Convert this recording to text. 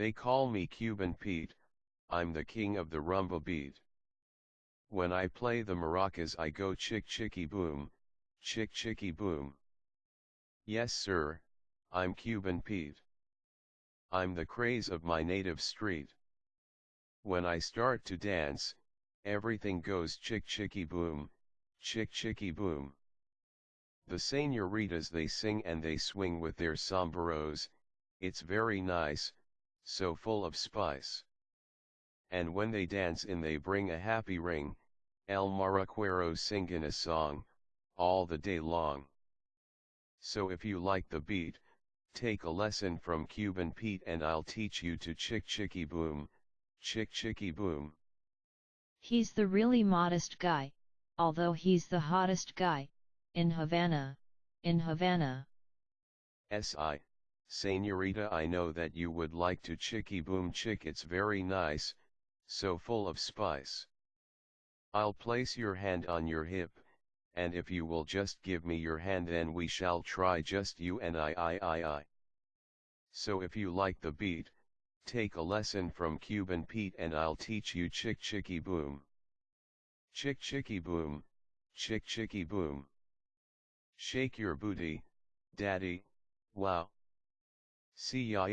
They call me Cuban Pete, I'm the king of the rumba beat. When I play the maracas I go chick chicky boom, chick chicky boom. Yes sir, I'm Cuban Pete. I'm the craze of my native street. When I start to dance, everything goes chick chicky boom, chick chicky boom. The senoritas they sing and they swing with their sombreros, it's very nice, so full of spice. And when they dance in they bring a happy ring, El Maracuero singin' a song, all the day long. So if you like the beat, take a lesson from Cuban Pete and I'll teach you to chick chicky boom, chick chicky boom. He's the really modest guy, although he's the hottest guy, in Havana, in Havana. S.I. Senorita I know that you would like to chicky boom chick it's very nice, so full of spice. I'll place your hand on your hip, and if you will just give me your hand then we shall try just you and I I I I. So if you like the beat, take a lesson from Cuban Pete and I'll teach you chick chicky boom. Chick chicky boom, chick chicky boom. Shake your booty, daddy, wow. CIA